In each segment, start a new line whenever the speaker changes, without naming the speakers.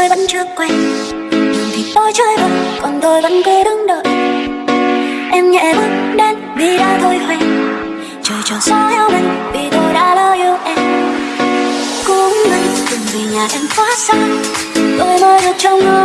tôi vẫn chưa quen. Đường thì tôi chơi vội Còn tôi vẫn cứ đứng đợi. Em nhẹ bước đến Vì đã thôi hoen Trời cho gió yêu mình Vì tôi đã lỡ yêu em. Cũng anh Từng vì nhà em quá xa, Tôi mới được trong ngôi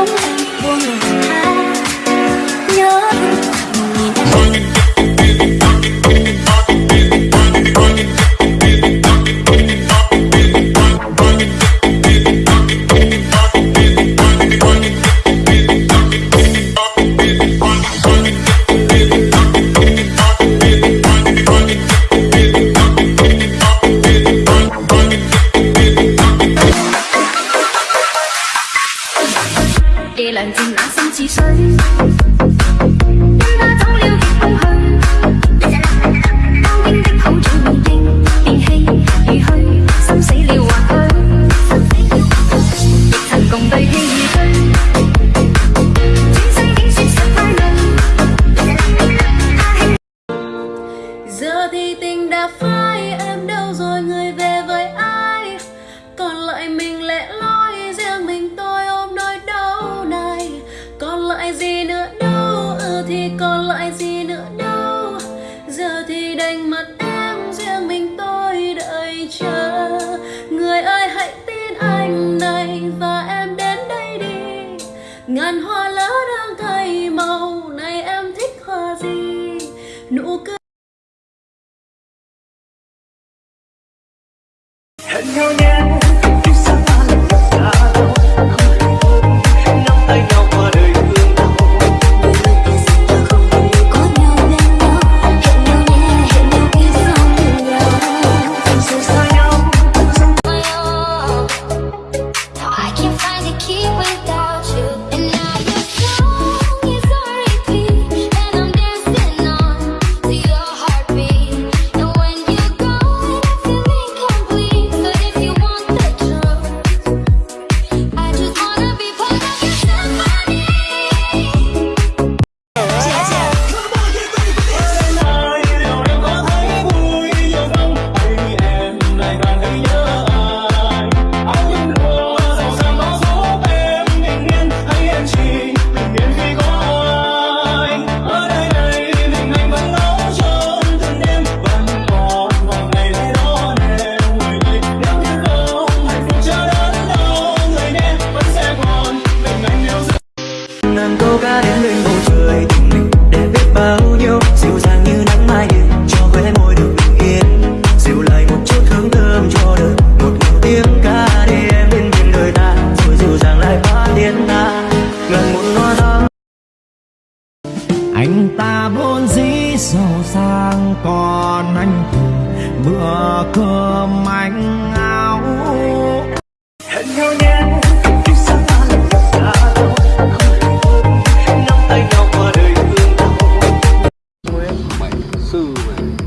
夜凉渐冷心似水。因她走了极空
虚 realizing giàu sang còn anh thì bữa cơm anh áo hẹn nhau nhé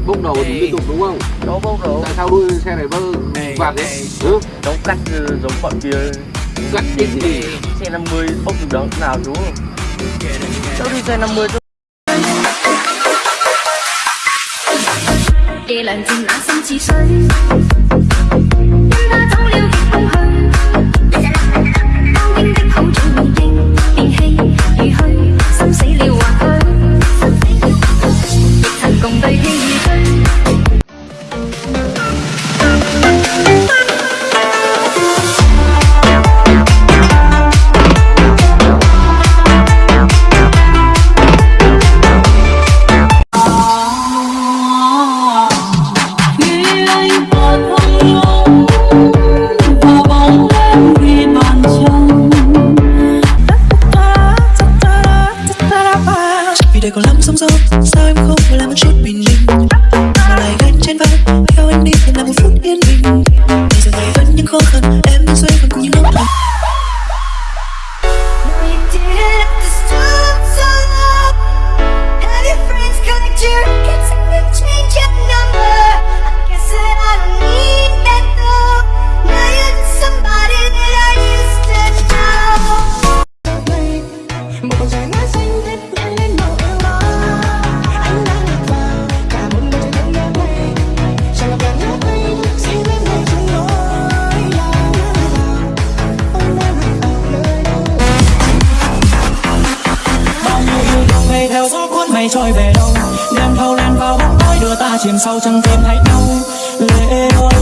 bốc đầu thì liên tục đúng không?
Đó bốc đầu.
Tại sao đuôi xe này vâng,
bơ
vạt đấy? Ừ.
Nó cắt ờ, giống bọn kia.
Cắt cái gì?
Xe 50 bốc được đó nào chú? Cháu đi xe 50 chú?
夜凉静，那心似水。因他走了，更空
虚。
Này trôi về đâu? Đêm thâu len vào bóng tối đưa ta chìm sâu chẳng tìm thấy đâu
lệ ơi.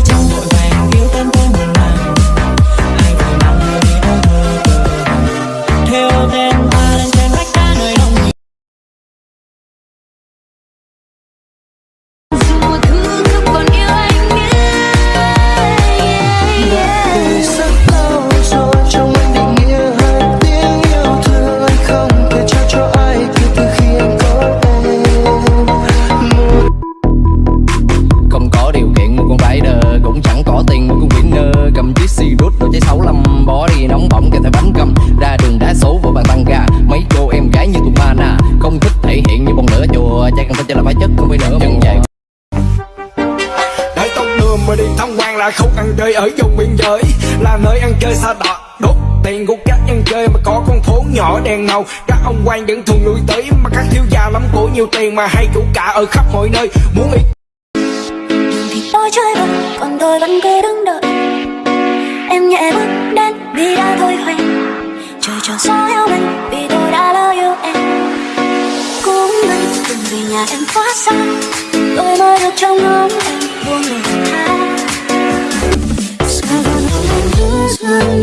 Là
nơi ăn chơi xa đọt đốt tiền của các ăn chơi mà có con phố nhỏ đèn ngầu. Các ông quan vẫn thường lui tới mà các thiếu gia lắm của nhiều tiền mà hay chủ cả ở khắp mọi nơi. Muốn ý
thì tôi chơi bời, Còn tôi vẫn cứ đứng đợi. Em nhẹ bước đến vì đã thôi hoài Trời tròn sao eo mình Vì tôi đã lỡ yêu em. Cũng may từng vì nhà em quá xa. Tôi mới được trong ngóng em buông lời you